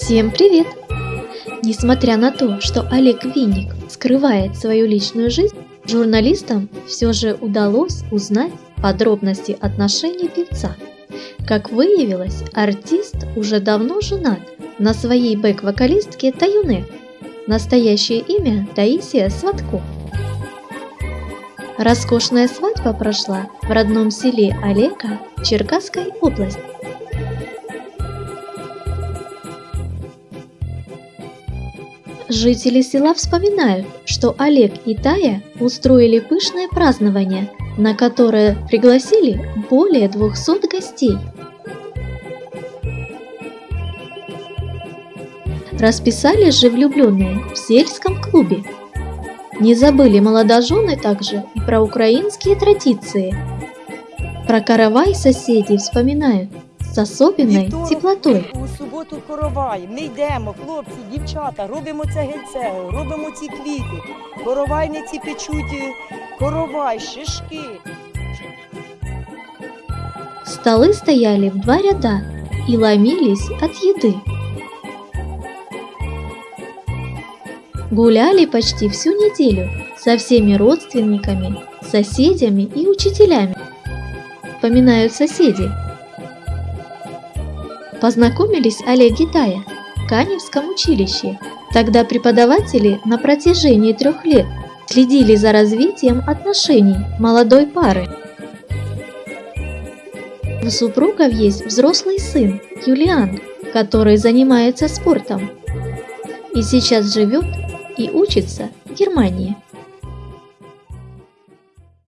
Всем привет! Несмотря на то, что Олег Винник скрывает свою личную жизнь, журналистам все же удалось узнать подробности отношений певца. Как выявилось, артист уже давно женат на своей бэк-вокалистке Таюне. Настоящее имя Таисия Сватко. Роскошная свадьба прошла в родном селе Олега Черкасской области. Жители села вспоминают, что Олег и Тая устроили пышное празднование, на которое пригласили более 200 гостей. Расписались же влюбленные в сельском клубе. Не забыли молодожены также и про украинские традиции. Про каравай соседей вспоминают с особенной теплотой. У суботу коровай. Ми йдемо, хлопці, дівчата, робимо це гельце, робимо ці квіти. Коровайниці печуть е, коровай, шишки. Столы стояли в два ряда и ломились от еды. Гуляли почти всю неделю со всеми родственниками, соседями и учителями. Вспоминают соседи. Познакомились Олег и Тая в Каневском училище. Тогда преподаватели на протяжении трех лет следили за развитием отношений молодой пары. У супругов есть взрослый сын, Юлиан, который занимается спортом и сейчас живет и учится в Германии.